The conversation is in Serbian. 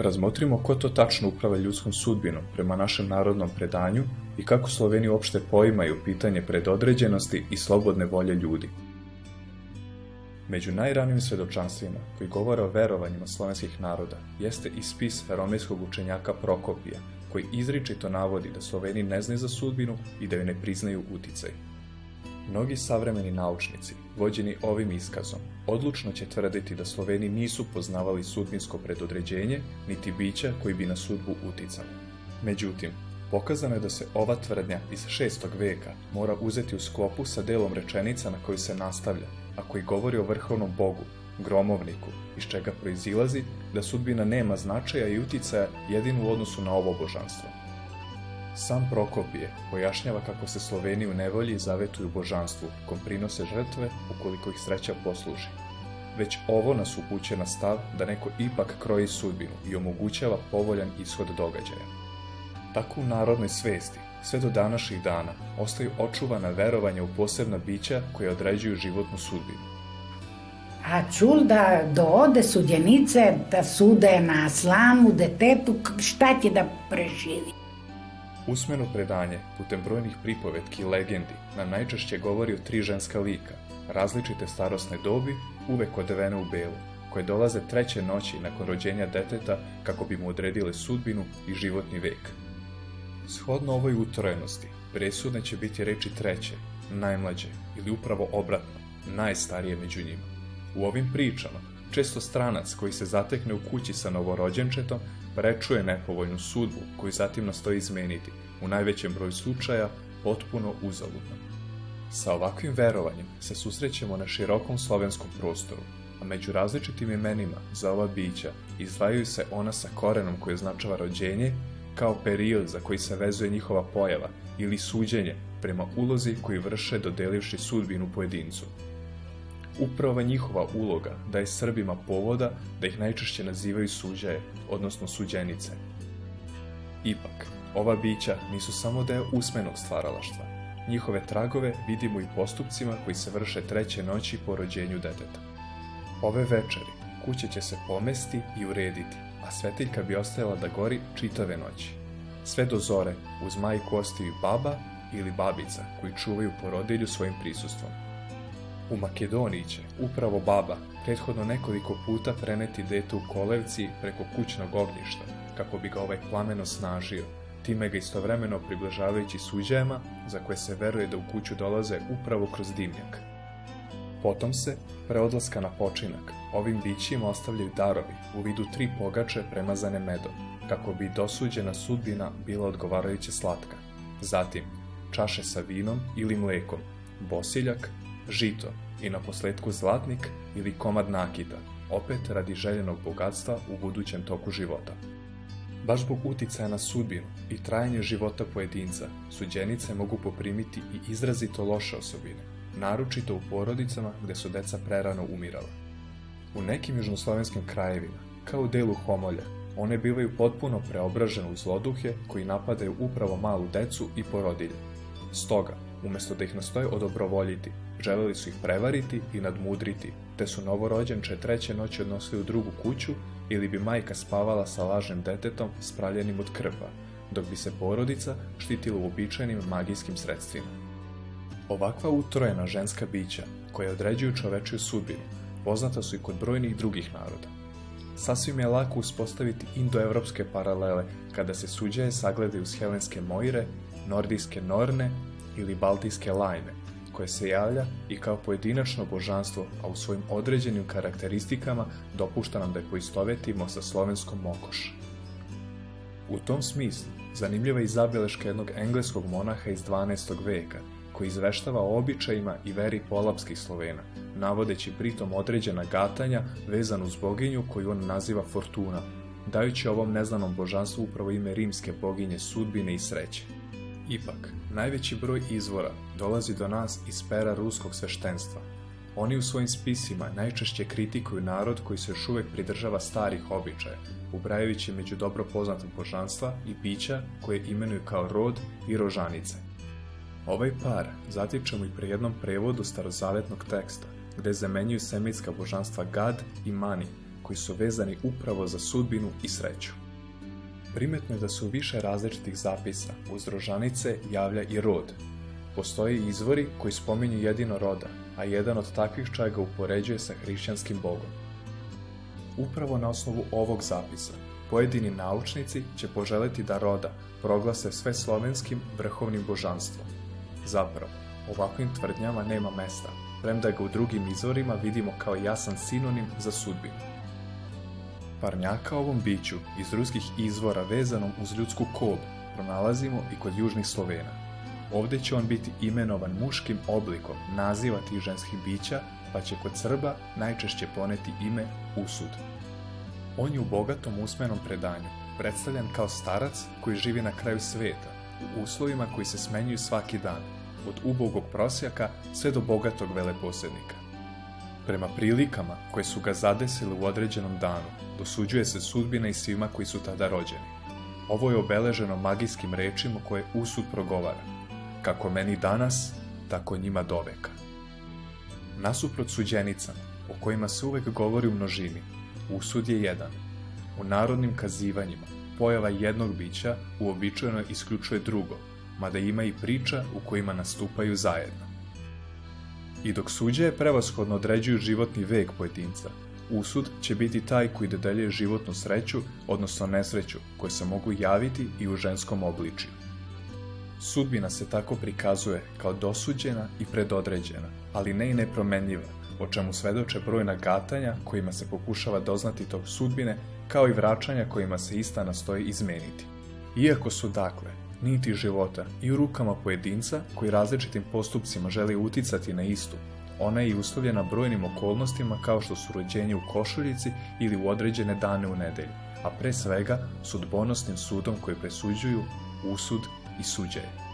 Razmotrimo ko to tačno uprava ljudskom sudbinom prema našem narodnom predanju i kako Sloveni uopšte poimaju pitanje predodređenosti i slobodne volje ljudi. Među najranijim svedočanstvima koji govore o verovanjima slovenskih naroda jeste i spis romejskog učenjaka Prokopija, koji izričito navodi da Sloveni ne znaju za sudbinu i da joj ne priznaju uticaj. Mnogi savremeni naučnici, vođeni ovim iskazom, odlučno će tvrditi da Sloveni nisu poznavali sudbinsko predodređenje, niti bića koji bi na sudbu uticali. Međutim, pokazano je da se ova tvrdnja iz 6. veka mora uzeti u sklopu sa delom rečenica na koju se nastavlja, a koji govori o vrhovnom bogu, gromovniku, iz čega proizilazi da sudbina nema značaja i uticaja jedino u odnosu na ovo božanstvo. Sam Prokopije pojašnjava kako se Sloveni u nevolji zavetuju božanstvu, kom prinose žrtve ukoliko ih sreća posluži. Već ovo nas upuće na stav da neko ipak kroji sudbinu i omogućava povoljan ishod događaja. Tako u narodnoj svesti, sve do današnjih dana, ostaju očuvana verovanja u posebna bića koje određuju životnu sudbinu. A čul da doode sudjenice da sude na slamu, detetu, šta će da preživi? Usmeno predanje, putem brojnih pripovetki i legendi, nam najčešće govori o tri ženska lika, različite starosne dobi, uvek odevene u belu, koje dolaze treće noći nakon rođenja deteta kako bi mu odredile sudbinu i životni vek. Shodno ovoj utrojenosti, presudne će biti reči treće, najmlađe ili upravo obratno, najstarije među njima. U ovim pričama, često stranac koji se zatekne u kući sa novorođenčetom prečuje nepovoljnu sudbu koju zatim nastoji izmeniti, u najvećem broju slučaja potpuno uzaludno. Sa ovakvim verovanjem se susrećemo na širokom slovenskom prostoru, a među različitim imenima za ova bića izdvajaju se ona sa korenom koji označava rođenje, kao period za koji se vezuje njihova pojava ili suđenje prema ulozi koji vrše dodelivši sudbinu pojedincu. Upravo njihova uloga daje Srbima povoda da ih najčešće nazivaju suđaje, odnosno suđenice. Ipak, ova bića nisu samo deo usmenog stvaralaštva. Njihove tragove vidimo i postupcima koji se vrše treće noći po rođenju deteta. Ove večeri kuća će se pomesti i urediti, a svetiljka bi ostajala da gori čitave noći. Sve do zore uz majku ostaju baba ili babica koji čuvaju porodilju svojim prisustvom. U Makedoniji će upravo baba prethodno nekoliko puta preneti dete u kolevci preko kućnog ognjišta, kako bi ga ovaj plamen osnažio, time ga istovremeno približavajući suđajama za koje se veruje da u kuću dolaze upravo kroz dimnjak. Potom se, pre odlaska na počinak, ovim bićima ostavljaju darovi u vidu tri pogače premazane medom, kako bi dosuđena sudbina bila odgovarajuće slatka. Zatim, čaše sa vinom ili mlekom, bosiljak, žito i na posledku zlatnik ili komad nakita, opet radi željenog bogatstva u budućem toku života. Baš zbog uticaja na sudbinu i trajanje života pojedinca, suđenice mogu poprimiti i izrazito loše osobine, naročito u porodicama gde su deca prerano umirala. U nekim južnoslovenskim krajevima, kao u delu Homolja, one bivaju potpuno preobražene u zloduhe koji napadaju upravo malu decu i porodilje. Stoga, umesto da ih nastoje odobrovoljiti, želeli su ih prevariti i nadmudriti, te su novorođenče treće noći odnosili u drugu kuću ili bi majka spavala sa lažnim detetom spravljenim od krva, dok bi se porodica štitila uobičajenim magijskim sredstvima. Ovakva utrojena ženska bića, koja određuju čovečiju sudbinu, poznata su i kod brojnih drugih naroda. Sasvim je lako uspostaviti indoevropske paralele kada se suđaje sagledaju s helenske mojre, nordijske norne ili baltijske lajme, koje se javlja i kao pojedinačno božanstvo, a u svojim određenim karakteristikama dopušta nam da je poistovetimo sa slovenskom mokoš. U tom smislu, zanimljiva je i zabeleška jednog engleskog monaha iz 12. veka, koji izveštava o običajima i veri polapskih Slovena, navodeći pritom određena gatanja vezanu uz boginju koju on naziva Fortuna, dajući ovom neznanom božanstvu upravo ime rimske boginje sudbine i sreće. Ipak, najveći broj izvora dolazi do nas iz pera ruskog sveštenstva. Oni u svojim spisima najčešće kritikuju narod koji se još uvek pridržava starih običaja, ubrajajući među dobro poznata božanstva i bića koje imenuju kao rod i rožanice. Ovaj par zatičemo i pre jednom prevodu starozavetnog teksta, gde zamenjuju semitska božanstva Gad i Mani koji su vezani upravo za sudbinu i sreću. Primetno je da su više različitih zapisa uz rožanice javlja i rod. Postoje izvori koji spominju jedino roda, a jedan od takvih čak ga upoređuje sa hrišćanskim bogom. Upravo na osnovu ovog zapisa, pojedini naučnici će poželiti da roda proglase sve slovenskim vrhovnim božanstvom. Zapravo, ovakvim tvrdnjama nema mesta, premda ga u drugim izvorima vidimo kao jasan sinonim za sudbinu. Parnjaka ovom biću iz ruskih izvora vezanom uz ljudsku kob pronalazimo i kod južnih Slovena. Ovde će on biti imenovan muškim oblikom naziva tih ženskih bića, pa će kod Srba najčešće poneti ime Usud. On je u bogatom usmenom predanju predstavljan kao starac koji živi na kraju sveta, u uslovima koji se smenjuju svaki dan, od ubogog prosjaka sve do bogatog veleposednika. Prema prilikama koje su ga zadesile u određenom danu, dosuđuje se sudbina i svima koji su tada rođeni. Ovo je obeleženo magijskim rečima koje usud progovara. Kako meni danas, tako njima doveka. Nasuprot suđenicama, o kojima se uvek govori u množini, usud je jedan. U narodnim kazivanjima, pojava jednog bića uobičajeno isključuje drugo, mada ima i priča u kojima nastupaju zajedno. I dok suđe prevashodno određuju životni vek pojedinca, usud će biti taj koji dodeljuje životnu sreću, odnosno nesreću, koje se mogu javiti i u ženskom obličju. Sudbina se tako prikazuje kao dosuđena i predodređena, ali ne i nepromenljiva, o čemu svedoče brojna gatanja kojima se pokušava doznati tog sudbine, kao i vraćanja kojima se ista nastoji izmeniti. Iako su dakle niti života i u rukama pojedinca koji različitim postupcima želi uticati na istu, ona je i uslovljena brojnim okolnostima kao što su rođenje u košuljici ili u određene dane u nedelju, a pre svega sudbonosnim sudom koji presuđuju usud i suđenje.